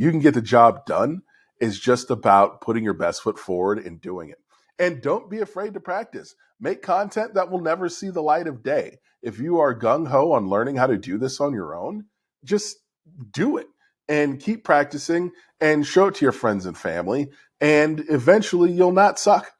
you can get the job done It's just about putting your best foot forward and doing it. And don't be afraid to practice. Make content that will never see the light of day. If you are gung ho on learning how to do this on your own, just do it and keep practicing and show it to your friends and family. And eventually you'll not suck